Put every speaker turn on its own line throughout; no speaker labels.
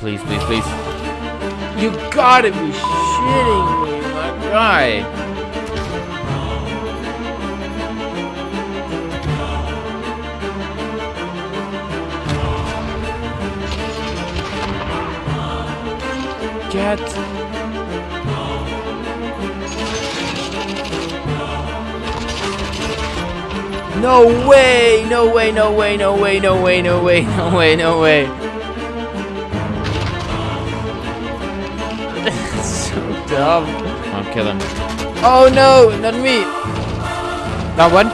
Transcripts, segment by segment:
please, please, please. You gotta be shitting me, my guy. Get No way! No way, no way, no way, no way, no way, no way, no way. That's so dumb. I'll kill him. Oh no, not me. Not one?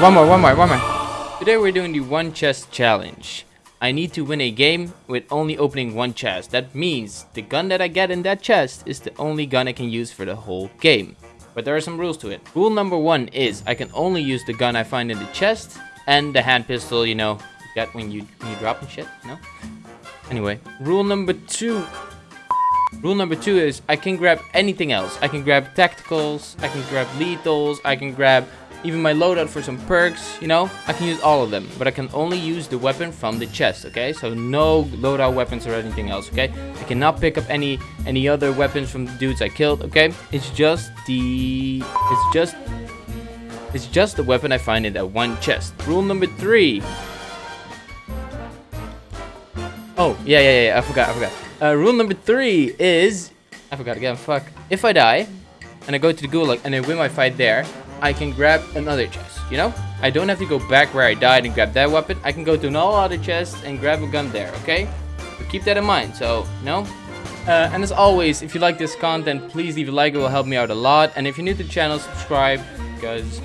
One more, one more, one more. Today we're doing the one chest challenge. I need to win a game with only opening one chest. That means the gun that I get in that chest is the only gun I can use for the whole game. But there are some rules to it. Rule number one is I can only use the gun I find in the chest and the hand pistol, you know, you get when you, when you drop and shit, no? Anyway, rule number two. Rule number two is I can grab anything else. I can grab tacticals, I can grab lethals, I can grab even my loadout for some perks, you know, I can use all of them, but I can only use the weapon from the chest, okay? So no loadout weapons or anything else, okay? I cannot pick up any any other weapons from the dudes I killed, okay? It's just the it's just it's just the weapon I find in that one chest. Rule number three. Oh, yeah, yeah, yeah, I forgot, I forgot. Uh, rule number three is, I forgot again, fuck. If I die, and I go to the gulag, and I win my fight there, I can grab another chest, you know? I don't have to go back where I died and grab that weapon. I can go to all other chests and grab a gun there, okay? But keep that in mind, so, no? Uh, and as always, if you like this content, please leave a like, it will help me out a lot. And if you're new to the channel, subscribe, because...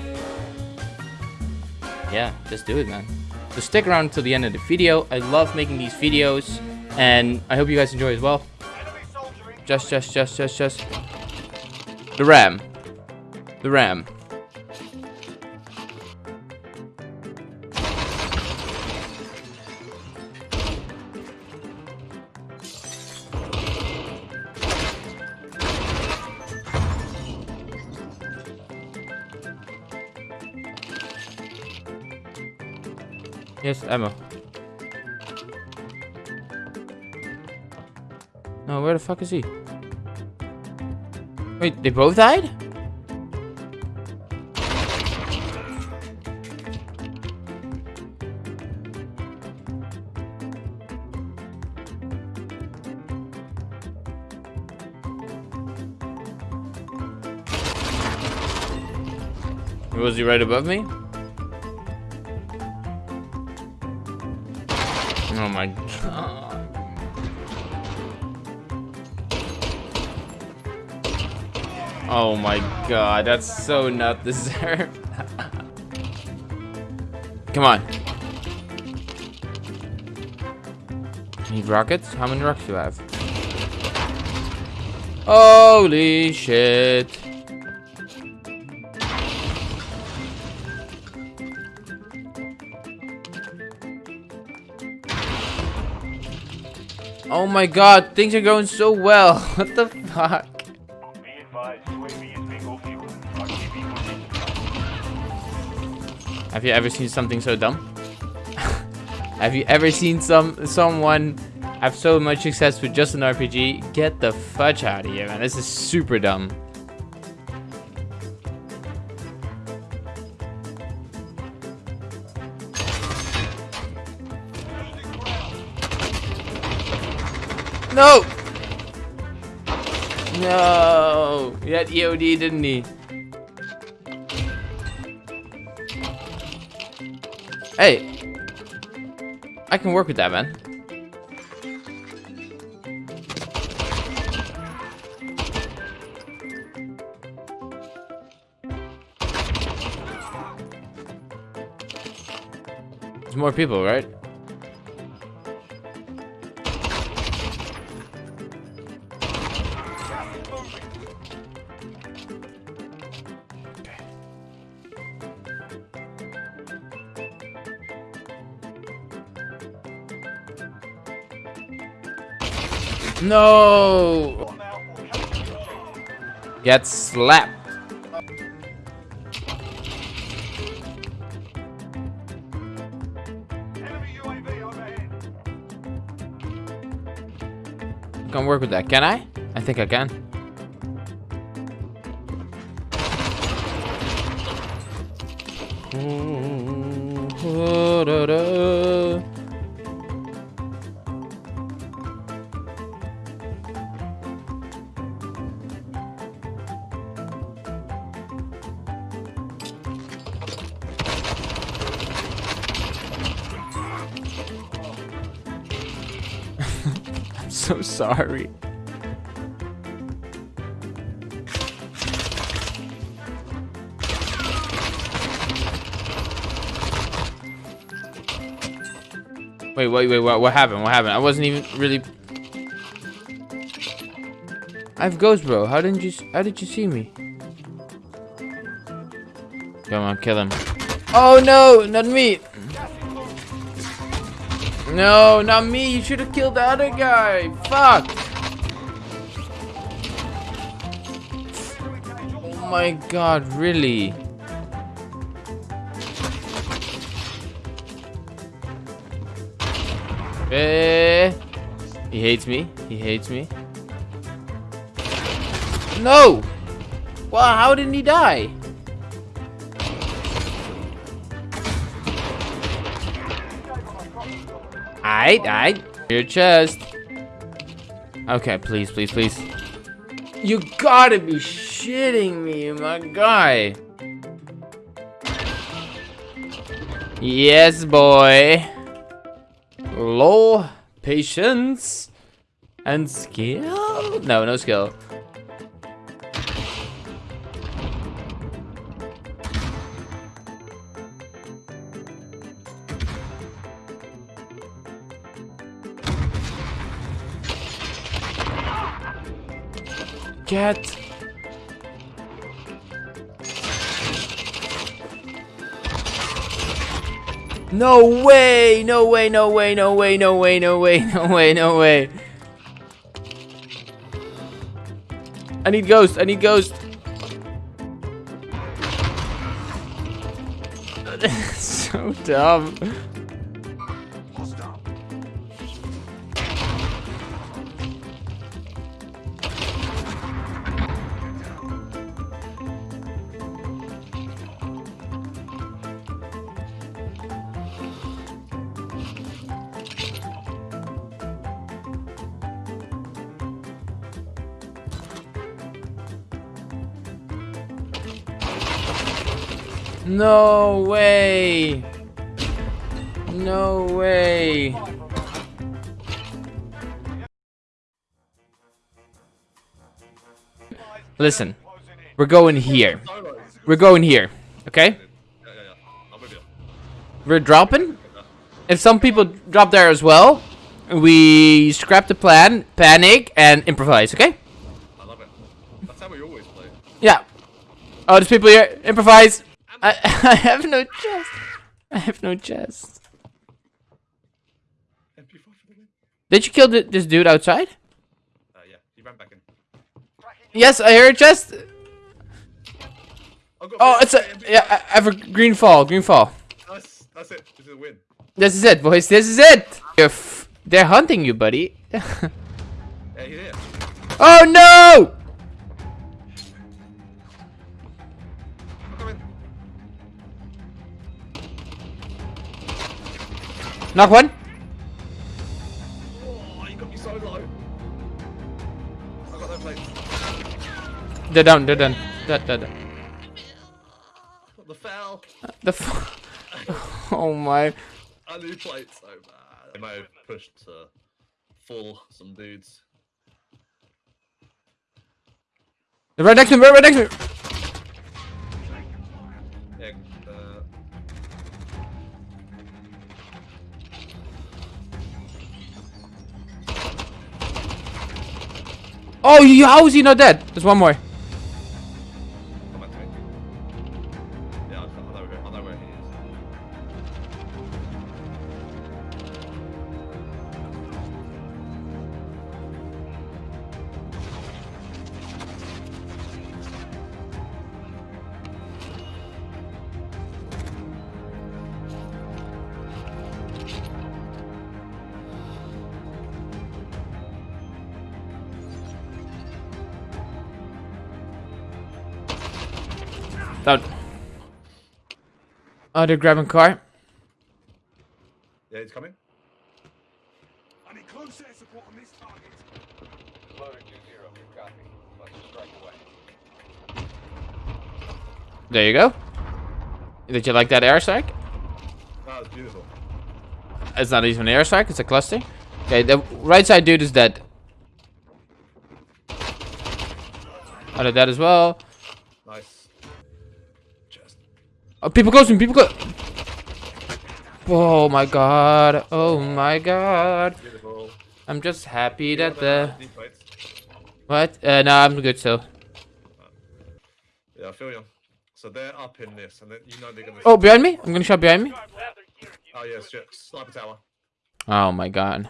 Yeah, just do it, man. So stick around till the end of the video. I love making these videos, and I hope you guys enjoy as well. Just, just, just, just, just. The ram. The ram. Yes, ammo. No, where the fuck is he? Wait, they both died? Was he right above me? Oh my god. Oh my god, that's so not deserved. Come on. Need rockets? How many rockets do you have? Holy shit. Oh my god, things are going so well. What the fuck? Have you ever seen something so dumb? have you ever seen some someone have so much success with just an RPG? Get the fudge out of here, man. This is super dumb. No! No! He had EOD, didn't he? Hey! I can work with that, man. There's more people, right? No! Get slapped. can work with that. Can I? I think I can. I'm so sorry. Wait, wait, wait, what, what happened? What happened? I wasn't even really... I have ghost, bro. How didn't you, how did you see me? Come on, kill him. Oh, no, not me. No, not me. You should have killed the other guy. Fuck. Oh my god, really? Eh. He hates me. He hates me. No! Wow, how didn't he die? Aight, aight. Your chest. Okay, please, please, please. You gotta be shitting me, my guy. Yes, boy. Low patience and skill? No, no skill. Get No way! No way, no way, no way, no way, no way, no way, no way. I need ghost, I need ghost. so dumb. No way. No way. Listen, we're going here. We're going here, okay? We're dropping. If some people drop there as well, we scrap the plan, panic, and improvise, okay?
I love it. That's how we always play.
Yeah. Oh, there's people here. Improvise. I, I have no chest. I have no chest.
MP5 for the win.
Did you kill th this dude outside?
Uh, yeah, he ran back in.
Yes, I heard a chest. Oh, it's a yeah. I I have a green fall. Green fall.
That's, that's it. This is a win.
This is it, boys. This is it. You're f they're hunting you, buddy.
Yeah,
oh no! Knock one.
Oh, you got me so low. I got that plate.
They're down. They're done. That that. that.
The fell.
The. F oh my.
I need plate so bad. I might have pushed to full some dudes.
They're right next to me. Right next to me.
Yeah,
Oh, how is he not dead? There's one more. Down. Oh, they're grabbing car.
Yeah, it's coming.
I need close air support on this target.
Loader 2-0, you copy. Let's strike away.
There you go. Did you like that airstrike?
That was beautiful.
It's not even an airstrike, it's a cluster. Okay, the right side dude is dead. I did that as well. Oh, people close me, people close. Oh my god. Oh my god.
Beautiful.
I'm just happy
Yeah,
that the... What? Uh, no, I'm good still.
Yeah, I feel you. So they're up in this, and then you know they're gonna.
Oh, behind me? I'm gonna shot behind me.
Oh yeah, shit. Sniper tower.
Oh my god.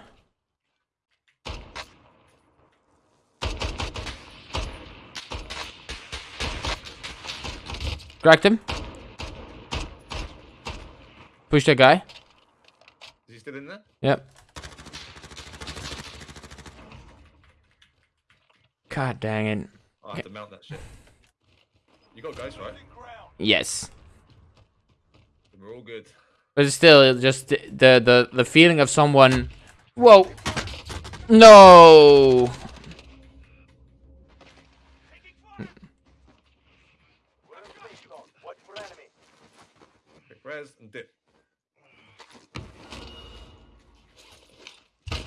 Cracked him. Push that guy.
Is he still in there?
Yep. God dang it.
I have to mount that shit. You got guys right?
Yes.
We're all good.
But it's still just the the the, feeling of someone. Whoa. No.
Res and dip.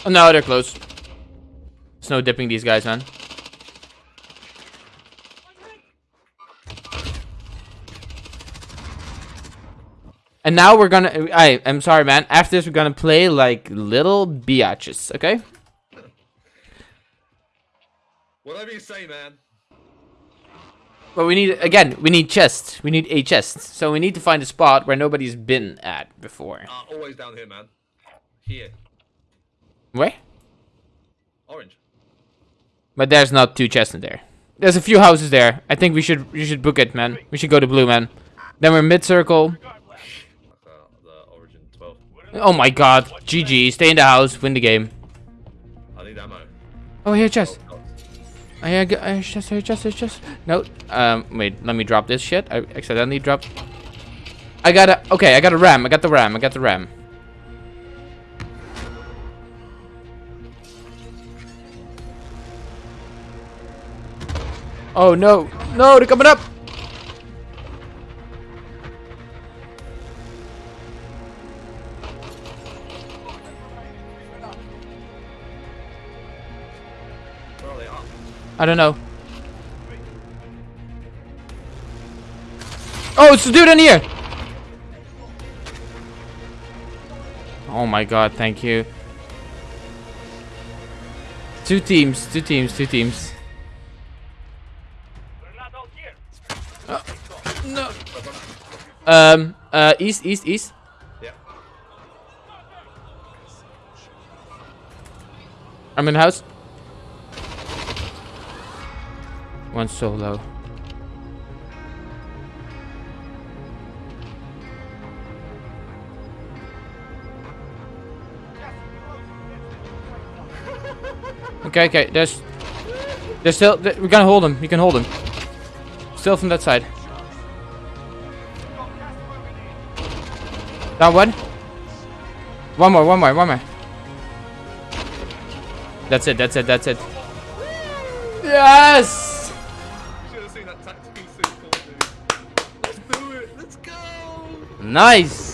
Oh, no, they're close. Snow dipping these guys, man. And now we're gonna. I I'm sorry, man. After this, we're gonna play like little biatches, okay?
Whatever you say, man.
But we need again. We need chests. We need a chest. So we need to find a spot where nobody's been at before.
Uh, always down here, man. Here.
Where?
Orange.
But there's not two chests in there. There's a few houses there. I think we should you should book it, man. We should go to blue, man. Then we're mid circle.
Like the origin 12.
Oh my god. GG. Stay in the house. Win the game.
I need ammo.
Oh, here, chest.
Oh.
I hear chest, here, chest, here, chest. No. Um, wait. Let me drop this shit. I accidentally dropped. I got a. Okay, I got a ram. I got the ram. I got the ram. Oh no. No, they're coming up. I don't know. Oh, it's the dude in here. Oh my god, thank you. Two teams, two teams, two teams. Um, uh, east, east, east.
Yeah.
I'm in the house. One solo. Okay, okay. There's, there's still. th- we can hold him. You can hold him. Still from that side. Down one. One more. One more. One more. That's it. That's it. That's it. Yes.
You should have seen that tactical sequel, dude. Let's do it. Let's go.
Nice.